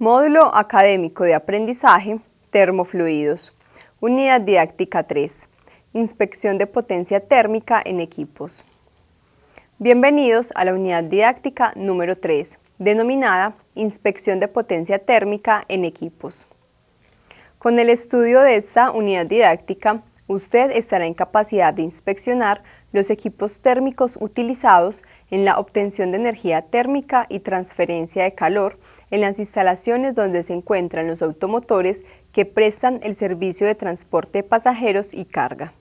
Módulo Académico de Aprendizaje, Termofluidos. Unidad Didáctica 3. Inspección de potencia térmica en equipos. Bienvenidos a la unidad didáctica número 3, denominada Inspección de potencia térmica en equipos. Con el estudio de esta unidad didáctica, usted estará en capacidad de inspeccionar los equipos térmicos utilizados en la obtención de energía térmica y transferencia de calor en las instalaciones donde se encuentran los automotores que prestan el servicio de transporte de pasajeros y carga.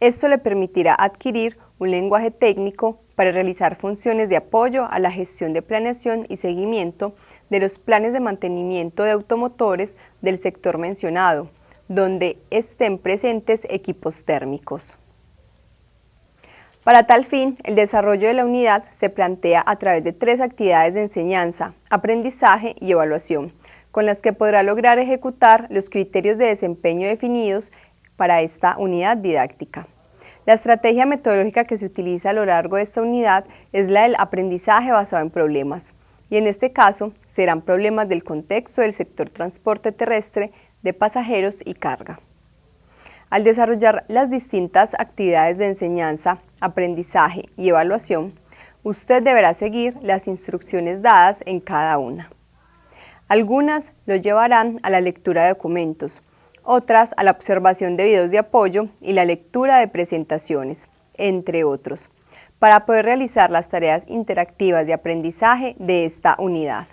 Esto le permitirá adquirir un lenguaje técnico para realizar funciones de apoyo a la gestión de planeación y seguimiento de los planes de mantenimiento de automotores del sector mencionado, donde estén presentes equipos térmicos. Para tal fin, el desarrollo de la unidad se plantea a través de tres actividades de enseñanza, aprendizaje y evaluación, con las que podrá lograr ejecutar los criterios de desempeño definidos para esta unidad didáctica. La estrategia metodológica que se utiliza a lo largo de esta unidad es la del aprendizaje basado en problemas, y en este caso serán problemas del contexto del sector transporte terrestre de pasajeros y carga. Al desarrollar las distintas actividades de enseñanza, aprendizaje y evaluación, usted deberá seguir las instrucciones dadas en cada una. Algunas lo llevarán a la lectura de documentos, otras a la observación de videos de apoyo y la lectura de presentaciones, entre otros, para poder realizar las tareas interactivas de aprendizaje de esta unidad.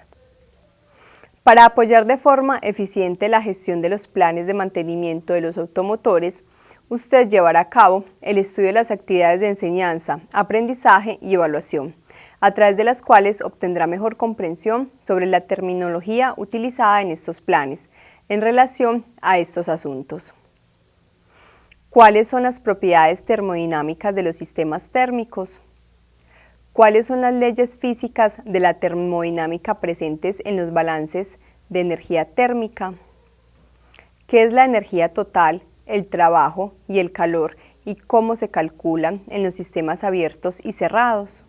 Para apoyar de forma eficiente la gestión de los planes de mantenimiento de los automotores, usted llevará a cabo el estudio de las actividades de enseñanza, aprendizaje y evaluación, a través de las cuales obtendrá mejor comprensión sobre la terminología utilizada en estos planes en relación a estos asuntos. ¿Cuáles son las propiedades termodinámicas de los sistemas térmicos? ¿Cuáles son las leyes físicas de la termodinámica presentes en los balances de energía térmica? ¿Qué es la energía total, el trabajo y el calor y cómo se calculan en los sistemas abiertos y cerrados?